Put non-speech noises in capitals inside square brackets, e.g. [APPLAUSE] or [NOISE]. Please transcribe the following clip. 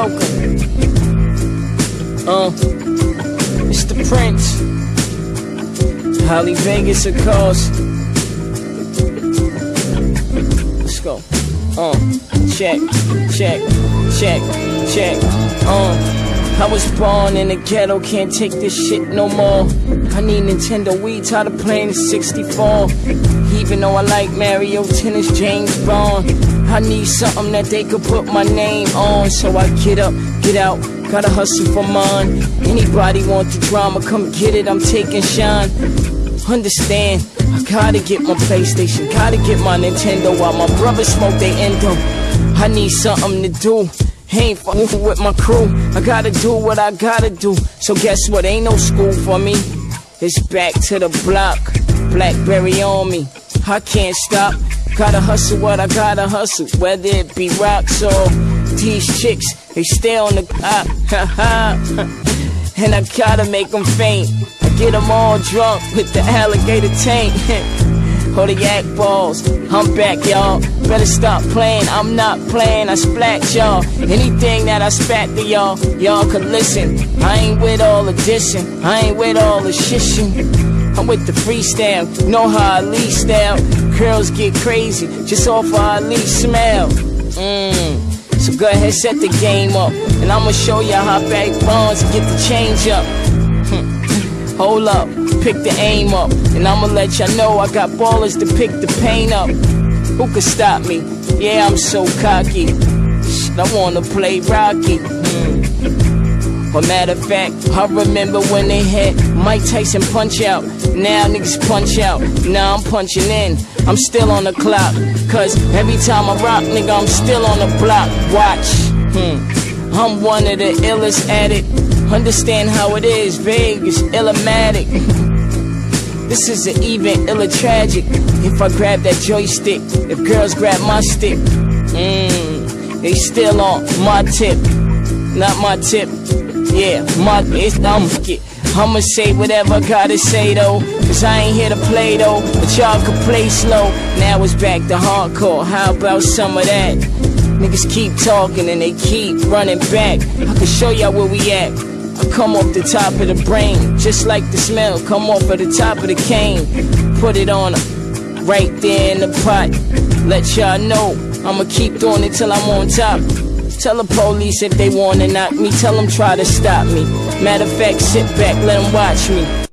Welcome. Uh, it's the Prince. Holly Vegas, of course. Let's go. Uh, check, check, check, check. Uh. I was born in the ghetto, can't take this shit no more. I need Nintendo Wii, tired of playing the 64. Even though I like Mario Tennis, James Bond. I need something that they could put my name on. So I get up, get out, gotta hustle for mine. Anybody want the drama, come get it, I'm taking shine. Understand, I gotta get my PlayStation, gotta get my Nintendo while my brothers smoke they endo. I need something to do. Ain't fucking with my crew. I gotta do what I gotta do. So guess what? Ain't no school for me. It's back to the block. Blackberry on me. I can't stop. Gotta hustle what I gotta hustle. Whether it be rocks or these chicks, they stay on the ha. [LAUGHS] And I gotta make them faint. I get them all drunk with the alligator tank. [LAUGHS] yak balls. I'm back, y'all. Better stop playing. I'm not playing. I splat y'all. Anything that I spat to y'all, y'all could listen. I ain't with all the dissing. I ain't with all the shishing. I'm with the freestyle. Know how I least style. Girls get crazy just off of I least smell. Mmm. So go ahead, set the game up. And I'ma show ya how back bonds get the change up. Hold up, pick the aim up. And I'ma let y'all know I got ballers to pick the pain up. Who could stop me? Yeah, I'm so cocky. Shit, I wanna play Rocky. But matter of fact, I remember when they had Mike Tyson punch out. Now niggas punch out. Now I'm punching in. I'm still on the clock. Cause every time I rock, nigga, I'm still on the block. Watch. Hmm. I'm one of the illest at it. Understand how it is, Vegas, illumatic. this is an even illa tragic. If I grab that joystick, if girls grab my stick, mmm, they still on my tip, not my tip. Yeah, my it's I'm get. I'ma say whatever I gotta say though, cause I ain't here to play though, but y'all can play slow. Now it's back to hardcore. How about some of that? Niggas keep talking and they keep running back. I can show y'all where we at. Come off the top of the brain, just like the smell, come off of the top of the cane. Put it on right there in the pot. Let y'all know, I'ma keep doing it till I'm on top. Tell the police if they wanna knock me, tell them try to stop me. Matter of fact, sit back, let them watch me.